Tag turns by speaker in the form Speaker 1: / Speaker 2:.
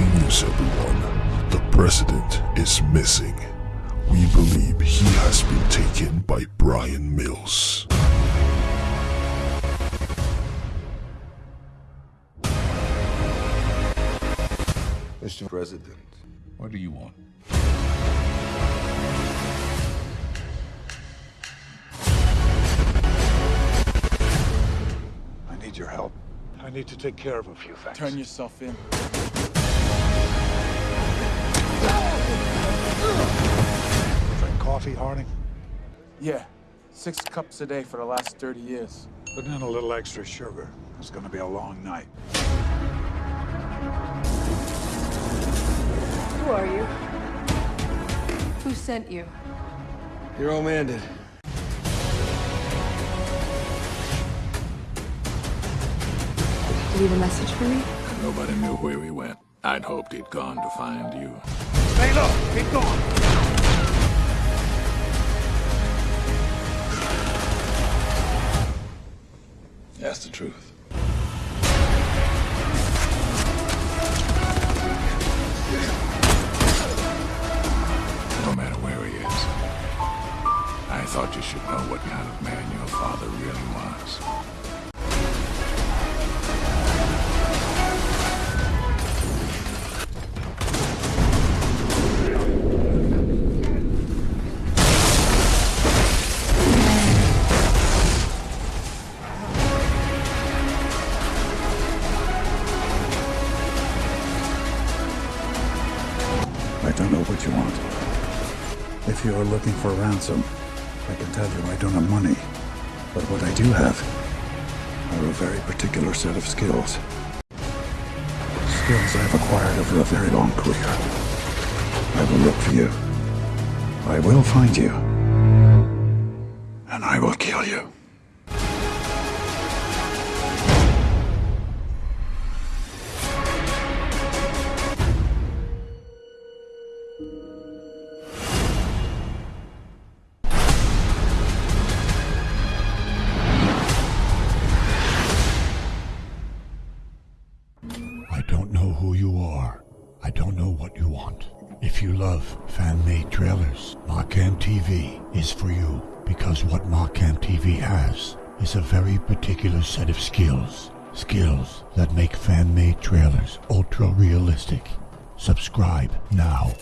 Speaker 1: news, everyone. The president is missing. We believe he has been taken by Bryan Mills.
Speaker 2: Mr. President,
Speaker 3: What do you want?
Speaker 2: I need your help. I need to take care of a few things.
Speaker 4: Turn yourself in.
Speaker 2: Drink coffee, Harding?
Speaker 4: Yeah, six cups a day for the last 30 years.
Speaker 2: Put in a little extra sugar. It's gonna be a long night.
Speaker 5: Who are you? Who sent you?
Speaker 6: Your old man did.
Speaker 5: Leave a message for me?
Speaker 3: Nobody knew where he went. I'd hoped he'd gone to find you.
Speaker 2: Stay low! Keep going!
Speaker 3: That's the truth. No matter where he is, I thought you should know what kind of man your father really was.
Speaker 7: Don't know what you want. If you are looking for ransom, I can tell you I don't have money. But what I do have are a very particular set of skills. Skills I've acquired over a very long career. I will look for you. I will find you. And I will kill you.
Speaker 1: I don't know what you want. If you love fan-made trailers, Markham TV is for you because what Markham TV has is a very particular set of skills. Skills that make fan-made trailers ultra-realistic. Subscribe now.